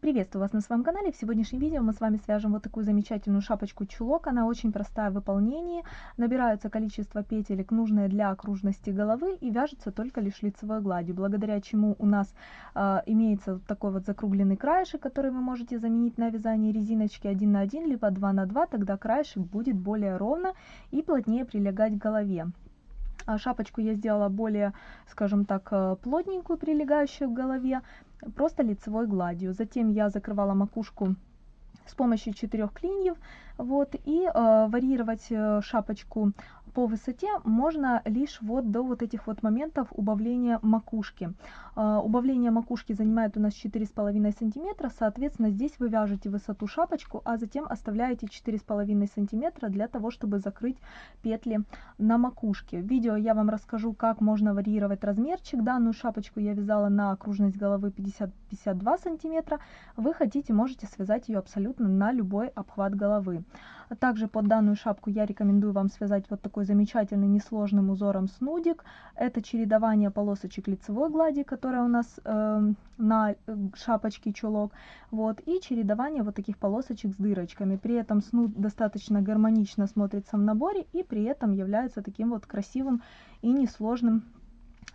Приветствую вас на своем канале. В сегодняшнем видео мы с вами свяжем вот такую замечательную шапочку-чулок. Она очень простая в выполнении. Набирается количество петелек, нужное для окружности головы и вяжется только лишь лицевой гладью, благодаря чему у нас э, имеется вот такой вот закругленный краешек, который вы можете заменить на вязание резиночки 1 на 1, либо 2 на 2, тогда краешек будет более ровно и плотнее прилегать к голове. А шапочку я сделала более, скажем так, э, плотненькую, прилегающую к голове просто лицевой гладью. Затем я закрывала макушку с помощью четырех клиньев, вот, и э, варьировать э, шапочку по высоте можно лишь вот до вот этих вот моментов убавления макушки. Uh, убавление макушки занимает у нас 4,5 сантиметра, соответственно здесь вы вяжете высоту шапочку, а затем оставляете 4,5 сантиметра для того, чтобы закрыть петли на макушке. В видео я вам расскажу, как можно варьировать размерчик. Данную шапочку я вязала на окружность головы 50-52 сантиметра. Вы хотите, можете связать ее абсолютно на любой обхват головы. Также под данную шапку я рекомендую вам связать вот такой замечательный несложным узором снудик. Это чередование полосочек лицевой глади, которая у нас э, на шапочке чулок. Вот, и чередование вот таких полосочек с дырочками. При этом снуд достаточно гармонично смотрится в наборе и при этом является таким вот красивым и несложным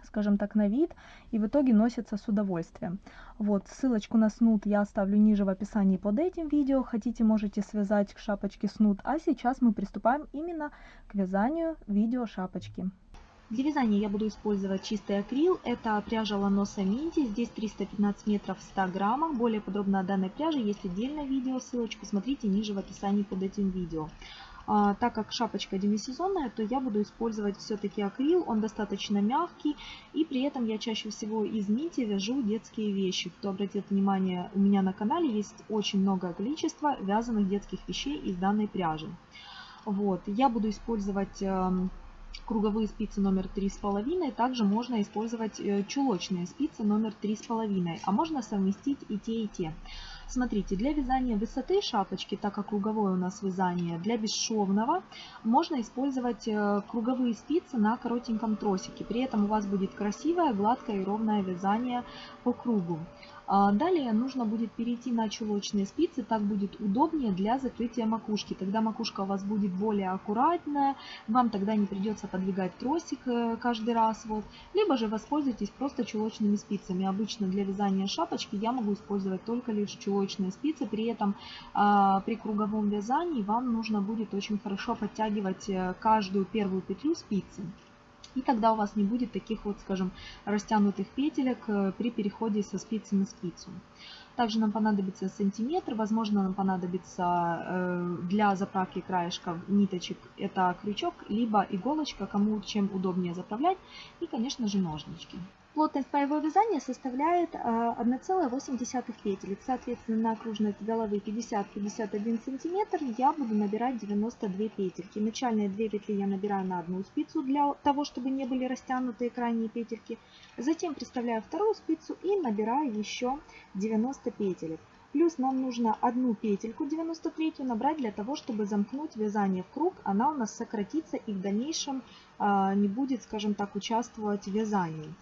скажем так, на вид, и в итоге носится с удовольствием. Вот, ссылочку на снуд я оставлю ниже в описании под этим видео. Хотите, можете связать к шапочке снуд. А сейчас мы приступаем именно к вязанию видео шапочки. Для вязания я буду использовать чистый акрил. Это пряжа Ланоса Минти. Здесь 315 метров в 100 граммах. Более подробно о данной пряже есть отдельное видео. Ссылочку смотрите ниже в описании под этим видео. А, так как шапочка демисезонная, то я буду использовать все-таки акрил, он достаточно мягкий, и при этом я чаще всего из нити вяжу детские вещи. Кто обратил внимание, у меня на канале есть очень много количества вязаных детских вещей из данной пряжи. Вот, я буду использовать эм, круговые спицы номер 3,5. Также можно использовать э, чулочные спицы номер 3,5. А можно совместить и те, и те. Смотрите, для вязания высоты шапочки, так как круговое у нас вязание, для бесшовного можно использовать э, круговые спицы на коротеньком тросике. При этом у вас будет красивое, гладкое и ровное вязание по кругу. А, далее нужно будет перейти на чулочные спицы, так будет удобнее для закрытия макушки. Тогда макушка у вас будет более аккуратная, вам тогда не придется подвигать тросик э, каждый раз. Вот. Либо же воспользуйтесь просто чулочными спицами. Обычно для вязания шапочки я могу использовать только лишь чулочные спицы. При этом а, при круговом вязании вам нужно будет очень хорошо подтягивать э, каждую первую петлю спицы. И тогда у вас не будет таких вот, скажем, растянутых петелек э, при переходе со спицы на спицу. Также нам понадобится сантиметр, возможно нам понадобится э, для заправки краешков ниточек это крючок, либо иголочка, кому чем удобнее заправлять, и конечно же ножнички. Плотность моего вязания составляет 1,8 а, петелек. Соответственно, на окружность головы 50-51 см я буду набирать 92 петельки. Начальные две петли я набираю на одну спицу для того, чтобы не были растянутые крайние петельки. Затем приставляю вторую спицу и набираю еще 90 петелек. Плюс нам нужно одну петельку 93 набрать для того, чтобы замкнуть вязание в круг. Она у нас сократится и в дальнейшем а, не будет, скажем так, участвовать в вязании.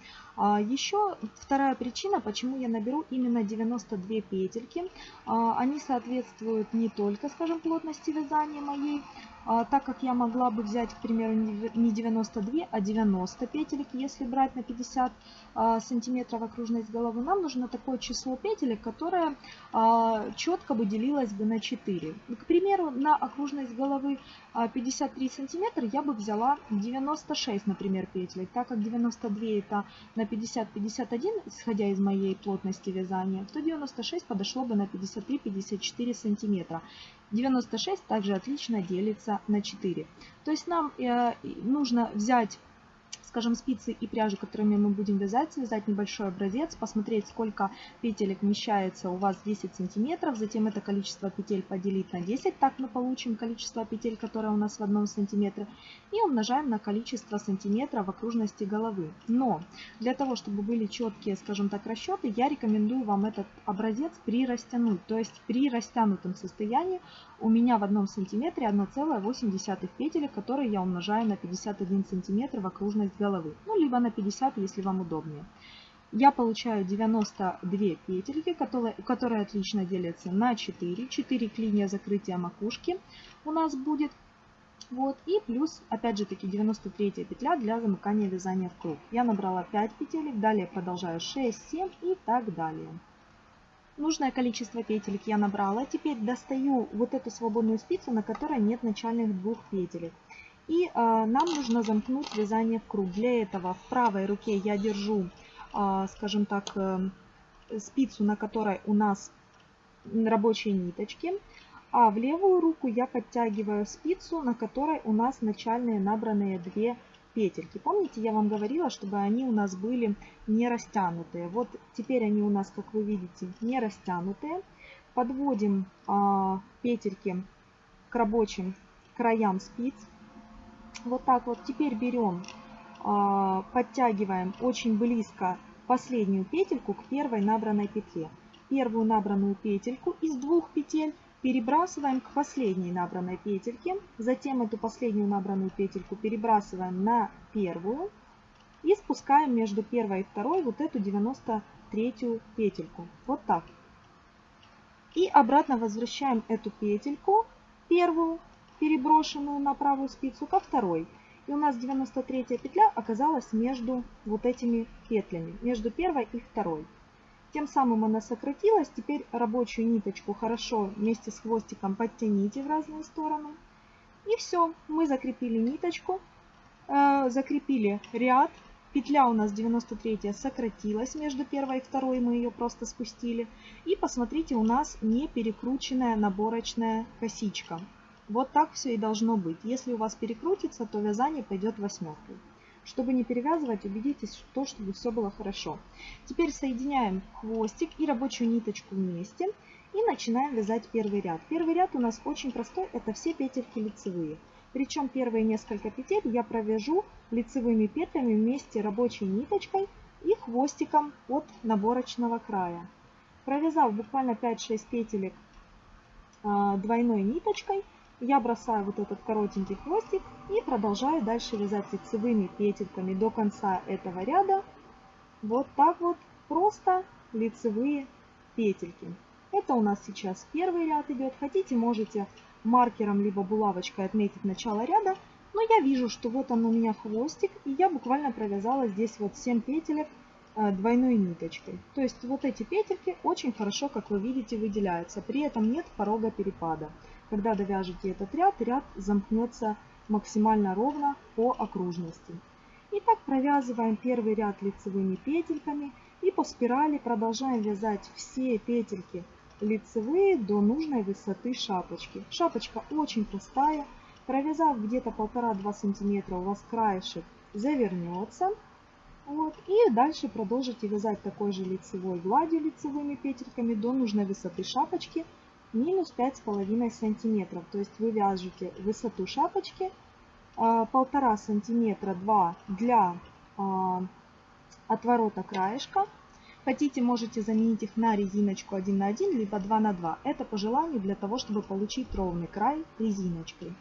А, еще вторая причина, почему я наберу именно 92 петельки. А, они соответствуют не только, скажем, плотности вязания моей, а, так как я могла бы взять, к примеру, не 92, а 90 петелек, если брать на 50 а, сантиметров окружность головы, нам нужно такое число петелек, которое а, четко бы делилось бы на 4. К примеру, на окружность головы 53 сантиметра я бы взяла 96, например, петелек, так как 92 это на 50-51, исходя из моей плотности вязания, то 96 подошло бы на 53-54 сантиметра. 96 также отлично делится на 4. То есть нам э, нужно взять скажем, спицы и пряжу, которыми мы будем вязать, связать небольшой образец, посмотреть, сколько петелек вмещается у вас 10 сантиметров, затем это количество петель поделить на 10, так мы получим количество петель, которое у нас в одном сантиметре, и умножаем на количество сантиметров в окружности головы. Но для того, чтобы были четкие, скажем так, расчеты, я рекомендую вам этот образец прирастянуть, то есть при растянутом состоянии у меня в одном сантиметре 1,8 петелек, которые я умножаю на 51 сантиметр в окружность головы. Ну, либо на 50, если вам удобнее. я получаю 92 петельки, которые, которые отлично делятся на 4. 4 клинья закрытия макушки у нас будет. Вот, и плюс, опять же таки, 93 петля для замыкания вязания в круг. Я набрала 5 петелек, далее продолжаю 6, 7 и так далее. Нужное количество петелек я набрала. Теперь достаю вот эту свободную спицу, на которой нет начальных двух петелек. И э, нам нужно замкнуть вязание в круг. Для этого в правой руке я держу, э, скажем так, э, спицу, на которой у нас рабочие ниточки. А в левую руку я подтягиваю спицу, на которой у нас начальные набранные две петельки. Помните, я вам говорила, чтобы они у нас были не растянутые. Вот теперь они у нас, как вы видите, не растянутые. Подводим а, петельки к рабочим краям спиц. Вот так вот. Теперь берем, а, подтягиваем очень близко последнюю петельку к первой набранной петле. Первую набранную петельку из двух петель перебрасываем к последней набранной петельке. Затем эту последнюю набранную петельку перебрасываем на первую. И спускаем между первой и второй вот эту 93 петельку. Вот так. И обратно возвращаем эту петельку, первую, переброшенную на правую спицу, ко второй. И у нас 93 петля оказалась между вот этими петлями, между первой и второй. Тем самым она сократилась. Теперь рабочую ниточку хорошо вместе с хвостиком подтяните в разные стороны. И все, мы закрепили ниточку, э, закрепили ряд. Петля у нас 93 сократилась между первой и второй, мы ее просто спустили. И посмотрите, у нас не перекрученная наборочная косичка. Вот так все и должно быть. Если у вас перекрутится, то вязание пойдет восьмеркой. Чтобы не перевязывать, убедитесь, что, чтобы все было хорошо. Теперь соединяем хвостик и рабочую ниточку вместе и начинаем вязать первый ряд. Первый ряд у нас очень простой, это все петельки лицевые. Причем первые несколько петель я провяжу лицевыми петлями вместе рабочей ниточкой и хвостиком от наборочного края. Провязав буквально 5-6 петелек а, двойной ниточкой, я бросаю вот этот коротенький хвостик и продолжаю дальше вязать лицевыми петельками до конца этого ряда. Вот так вот просто лицевые петельки. Это у нас сейчас первый ряд идет. Хотите, можете маркером либо булавочкой отметить начало ряда. Но я вижу, что вот он у меня хвостик, и я буквально провязала здесь вот 7 петелек э, двойной ниточкой. То есть вот эти петельки очень хорошо, как вы видите, выделяются. При этом нет порога перепада. Когда довяжете этот ряд, ряд замкнется максимально ровно по окружности. Итак, провязываем первый ряд лицевыми петельками и по спирали продолжаем вязать все петельки лицевые до нужной высоты шапочки. Шапочка очень простая. Провязав где-то полтора-два сантиметра, у вас краешек завернется. Вот. И дальше продолжите вязать такой же лицевой гладью лицевыми петельками до нужной высоты шапочки минус 5,5 сантиметров. То есть вы вяжете высоту шапочки а, полтора сантиметра 2 для а, отворота краешка. Хотите, можете заменить их на резиночку 1 на 1, либо 2 на 2. Это по желанию для того, чтобы получить ровный край резиночкой.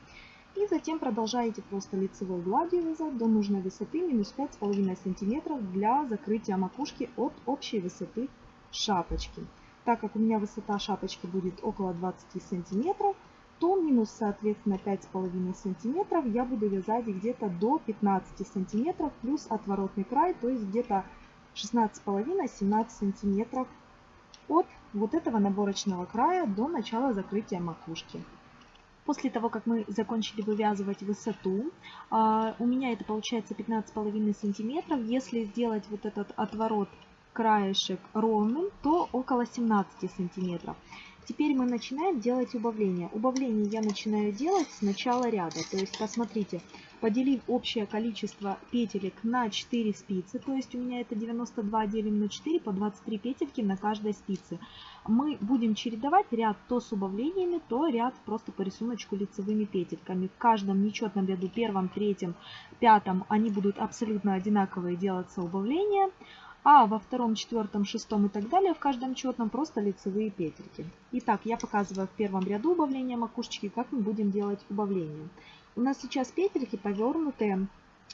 И затем продолжаете просто лицевой гладью вязать до нужной высоты минус 5,5 сантиметров для закрытия макушки от общей высоты шапочки. Так как у меня высота шапочки будет около 20 сантиметров, то минус, соответственно, 5,5 сантиметров я буду вязать где-то до 15 сантиметров плюс отворотный край, то есть где-то 16,5-17 сантиметров от вот этого наборочного края до начала закрытия макушки. После того, как мы закончили вывязывать высоту, а, у меня это получается 15,5 сантиметров. Если сделать вот этот отворот краешек ровным, то около 17 сантиметров. Теперь мы начинаем делать убавление. Убавление я начинаю делать с начала ряда. То есть, посмотрите, поделив общее количество петелек на 4 спицы, то есть у меня это 92 делим на 4, по 23 петельки на каждой спице. Мы будем чередовать ряд то с убавлениями, то ряд просто по рисунку лицевыми петельками. В каждом нечетном ряду, первом, третьем, пятом, они будут абсолютно одинаковые делаться убавления а во втором, четвертом, шестом и так далее в каждом четном просто лицевые петельки. Итак, я показываю в первом ряду убавления макушечки, как мы будем делать убавление. У нас сейчас петельки повернутые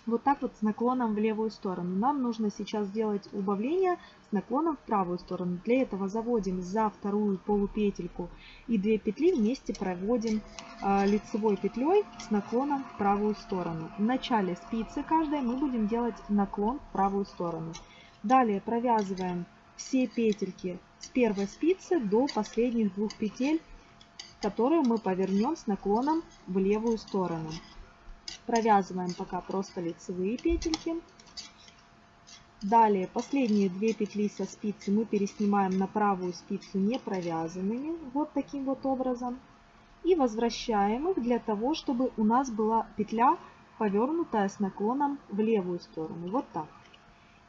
вот так вот с наклоном в левую сторону. Нам нужно сейчас сделать убавление с наклоном в правую сторону. Для этого заводим за вторую полупетельку и 2 петли вместе проводим э, лицевой петлей с наклоном в правую сторону. В начале спицы каждой мы будем делать наклон в правую сторону. Далее провязываем все петельки с первой спицы до последних двух петель, которые мы повернем с наклоном в левую сторону. Провязываем пока просто лицевые петельки. Далее последние две петли со спицы мы переснимаем на правую спицу не провязанными, вот таким вот образом. И возвращаем их для того, чтобы у нас была петля повернутая с наклоном в левую сторону, вот так.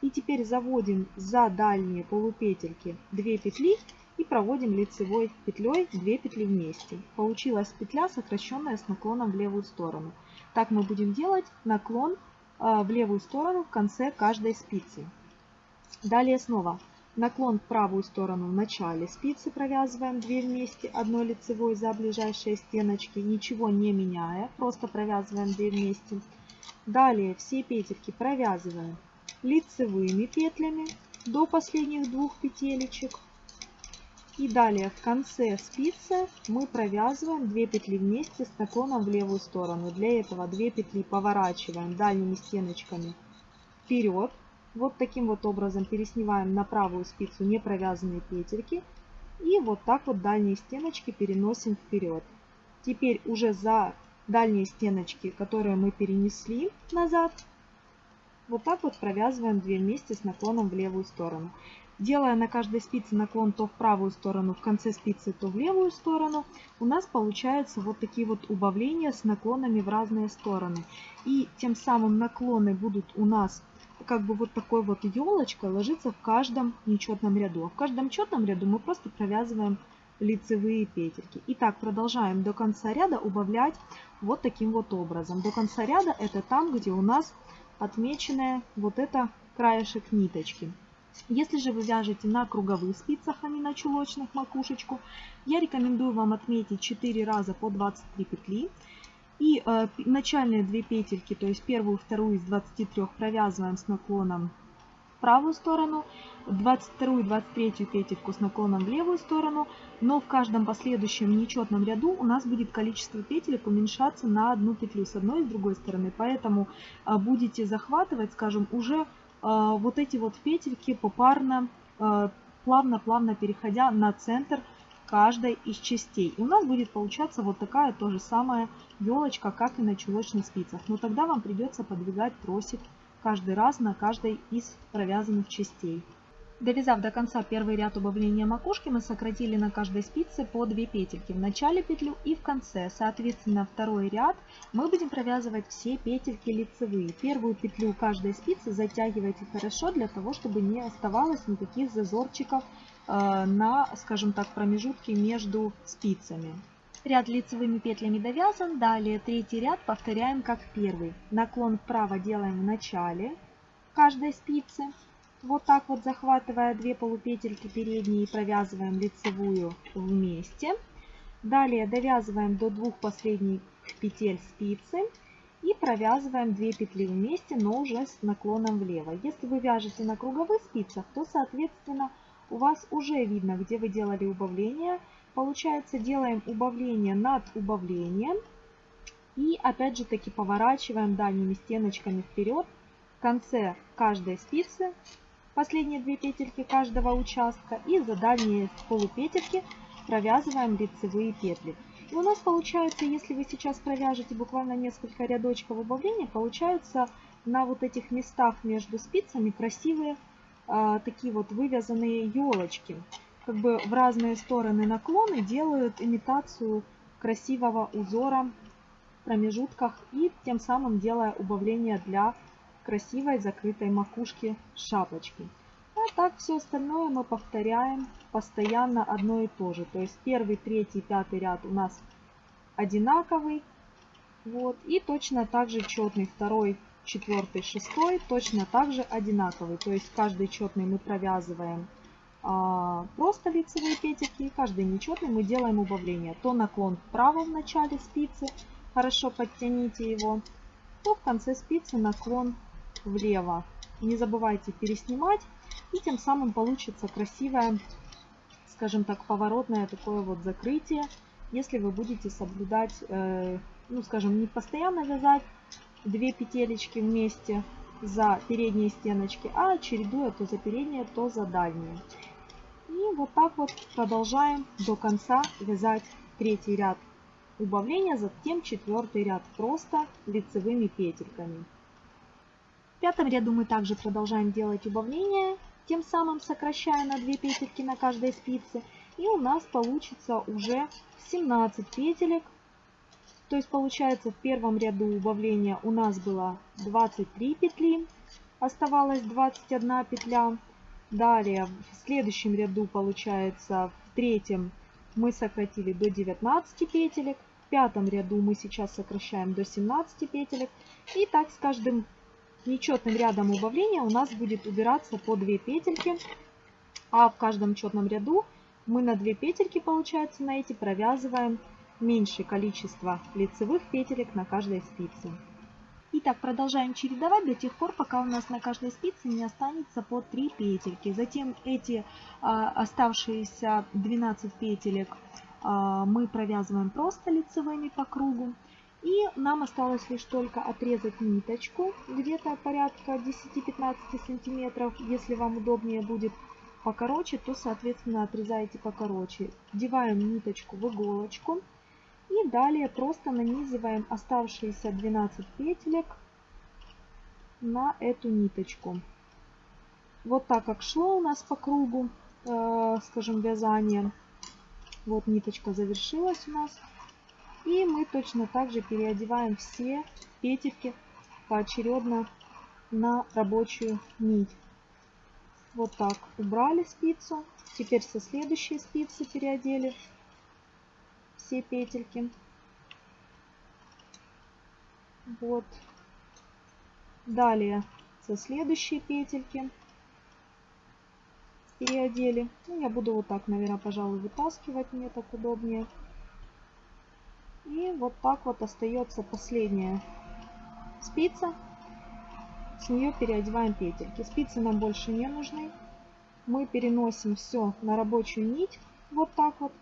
И теперь заводим за дальние полупетельки 2 петли и проводим лицевой петлей 2 петли вместе. Получилась петля, сокращенная с наклоном в левую сторону. Так мы будем делать наклон а, в левую сторону в конце каждой спицы. Далее снова наклон в правую сторону в начале спицы провязываем 2 вместе, одной лицевой за ближайшие стеночки, ничего не меняя, просто провязываем 2 вместе. Далее все петельки провязываем лицевыми петлями до последних двух петелечек. И далее в конце спицы мы провязываем 2 петли вместе с наклоном в левую сторону. Для этого 2 петли поворачиваем дальними стеночками вперед. Вот таким вот образом переснимаем на правую спицу не провязанные петельки. И вот так вот дальние стеночки переносим вперед. Теперь уже за дальние стеночки, которые мы перенесли назад, вот так вот провязываем 2 вместе с наклоном в левую сторону. Делая на каждой спице наклон то в правую сторону, в конце спицы, то в левую сторону, у нас получаются вот такие вот убавления с наклонами в разные стороны. И тем самым наклоны будут у нас как бы вот такой вот елочкой ложиться в каждом нечетном ряду. А в каждом четном ряду мы просто провязываем лицевые петельки. Итак, продолжаем до конца ряда убавлять вот таким вот образом. До конца ряда это там, где у нас отмеченная вот это краешек ниточки. Если же вы вяжете на круговых спицах, а не на чулочных макушечку, я рекомендую вам отметить 4 раза по 23 петли. И э, начальные две петельки, то есть первую и вторую из 23 провязываем с наклоном правую сторону, 22 и 23 петельку с наклоном в левую сторону, но в каждом последующем нечетном ряду у нас будет количество петелек уменьшаться на одну петлю с одной и с другой стороны, поэтому э, будете захватывать, скажем, уже а, вот эти вот петельки попарно, а, плавно-плавно переходя на центр каждой из частей. И у нас будет получаться вот такая тоже самая елочка, как и на чулочных спицах. Но тогда вам придется подвигать тросик каждый раз на каждой из провязанных частей. Довязав до конца первый ряд убавления макушки, мы сократили на каждой спице по 2 петельки в начале петлю и в конце. Соответственно, второй ряд мы будем провязывать все петельки лицевые. Первую петлю каждой спицы затягивайте хорошо, для того, чтобы не оставалось никаких зазорчиков э, на, скажем так, промежутке между спицами. Ряд лицевыми петлями довязан. Далее третий ряд повторяем как первый. Наклон вправо делаем в начале каждой спицы. Вот так вот захватывая две полупетельки передние, провязываем лицевую вместе. Далее довязываем до двух последних петель спицы и провязываем 2 петли вместе, но уже с наклоном влево. Если вы вяжете на круговых спицах, то, соответственно, у вас уже видно, где вы делали убавление. Получается, делаем убавление над убавлением. И опять же таки поворачиваем дальними стеночками вперед. В конце каждой спицы последние две петельки каждого участка и за дальние полупетельки провязываем лицевые петли. И у нас получается, если вы сейчас провяжете буквально несколько рядочков убавления, получаются на вот этих местах между спицами красивые а, такие вот вывязанные елочки. Как бы в разные стороны наклоны делают имитацию красивого узора в промежутках и тем самым делая убавление для красивой закрытой макушки шапочки. А так все остальное мы повторяем постоянно одно и то же. То есть первый, третий, пятый ряд у нас одинаковый. Вот. И точно так же четный второй, четвертый, шестой точно так же одинаковый. То есть каждый четный мы провязываем просто лицевые петельки. И каждый нечетный мы делаем убавление. То наклон вправо в начале спицы. Хорошо подтяните его то в конце спицы наклон влево. Не забывайте переснимать. И тем самым получится красивое, скажем так, поворотное такое вот закрытие, если вы будете соблюдать, э, ну скажем, не постоянно вязать две петелечки вместе за передние стеночки, а чередуя то за передние, то за дальние. И вот так вот продолжаем до конца вязать третий ряд убавления, затем четвертый ряд просто лицевыми петельками. В пятом ряду мы также продолжаем делать убавления, тем самым сокращая на 2 петельки на каждой спице. И у нас получится уже 17 петелек. То есть получается в первом ряду убавления у нас было 23 петли, оставалось 21 петля. Далее в следующем ряду получается в третьем мы сократили до 19 петелек. В пятом ряду мы сейчас сокращаем до 17 петелек. И так с каждым нечетным рядом убавления у нас будет убираться по 2 петельки. А в каждом четном ряду мы на 2 петельки, получается, на эти провязываем меньшее количество лицевых петелек на каждой спице. Итак, продолжаем чередовать до тех пор, пока у нас на каждой спице не останется по 3 петельки. Затем эти а, оставшиеся 12 петелек а, мы провязываем просто лицевыми по кругу. И нам осталось лишь только отрезать ниточку, где-то порядка 10-15 сантиметров. Если вам удобнее будет покороче, то, соответственно, отрезаете покороче. Вдеваем ниточку в иголочку. И далее просто нанизываем оставшиеся 12 петелек на эту ниточку. Вот так как шло у нас по кругу, э, скажем, вязание. Вот ниточка завершилась у нас. И мы точно так же переодеваем все петельки поочередно на рабочую нить. Вот так убрали спицу. Теперь со следующей спицы переодели все петельки. Вот. Далее со следующей петельки переодели. Ну, я буду вот так, наверное, пожалуй, вытаскивать, мне так удобнее. И вот так вот остается последняя спица. С нее переодеваем петельки. Спицы нам больше не нужны. Мы переносим все на рабочую нить. Вот так вот.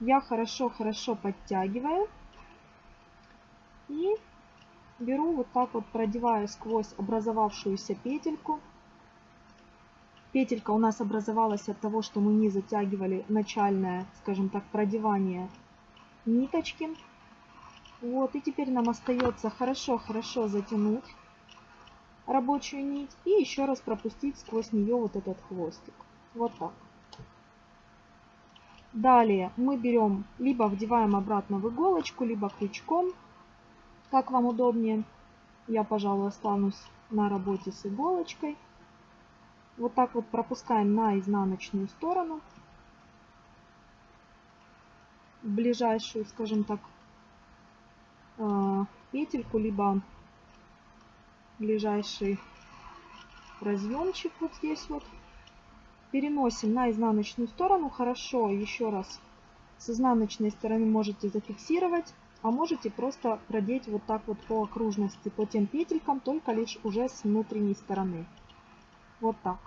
Я хорошо-хорошо подтягиваю. И беру вот так вот, продеваю сквозь образовавшуюся петельку. Петелька у нас образовалась от того, что мы не затягивали начальное, скажем так, продевание ниточки. Вот, и теперь нам остается хорошо-хорошо затянуть рабочую нить и еще раз пропустить сквозь нее вот этот хвостик. Вот так. Далее мы берем, либо вдеваем обратно в иголочку, либо крючком, как вам удобнее. Я, пожалуй, останусь на работе с иголочкой. Вот так вот пропускаем на изнаночную сторону, ближайшую, скажем так, Э, петельку, либо ближайший разъемчик вот здесь вот. Переносим на изнаночную сторону. Хорошо, еще раз, с изнаночной стороны можете зафиксировать, а можете просто продеть вот так вот по окружности, по тем петелькам, только лишь уже с внутренней стороны. Вот так.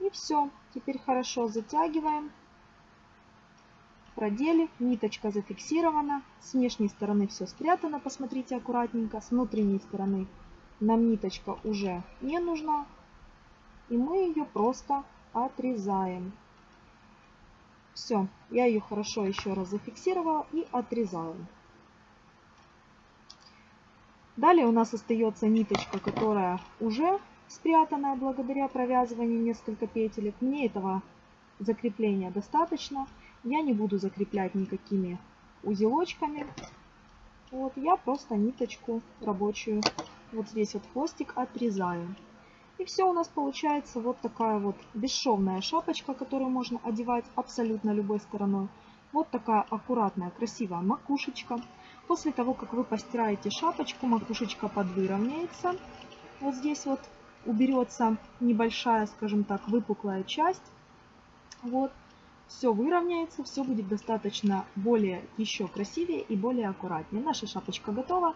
И все. Теперь хорошо затягиваем продели, ниточка зафиксирована, с внешней стороны все спрятано, посмотрите аккуратненько, с внутренней стороны нам ниточка уже не нужна, и мы ее просто отрезаем. Все, я ее хорошо еще раз зафиксировала и отрезаю. Далее у нас остается ниточка, которая уже спрятанная благодаря провязыванию несколько петелек. Мне этого закрепления достаточно. Я не буду закреплять никакими узелочками. Вот, я просто ниточку рабочую, вот здесь вот хвостик отрезаю. И все у нас получается вот такая вот бесшовная шапочка, которую можно одевать абсолютно любой стороной. Вот такая аккуратная, красивая макушечка. После того, как вы постираете шапочку, макушечка подвыровняется. Вот здесь вот уберется небольшая, скажем так, выпуклая часть. Вот все выровняется, все будет достаточно более еще красивее и более аккуратнее. Наша шапочка готова.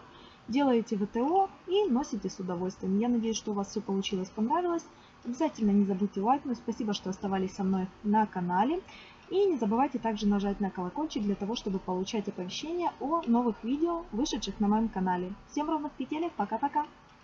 Делаете ВТО и носите с удовольствием. Я надеюсь, что у вас все получилось, понравилось. Обязательно не забудьте лайкнуть. Спасибо, что оставались со мной на канале. И не забывайте также нажать на колокольчик для того, чтобы получать оповещения о новых видео, вышедших на моем канале. Всем ровных петелек, пока-пока!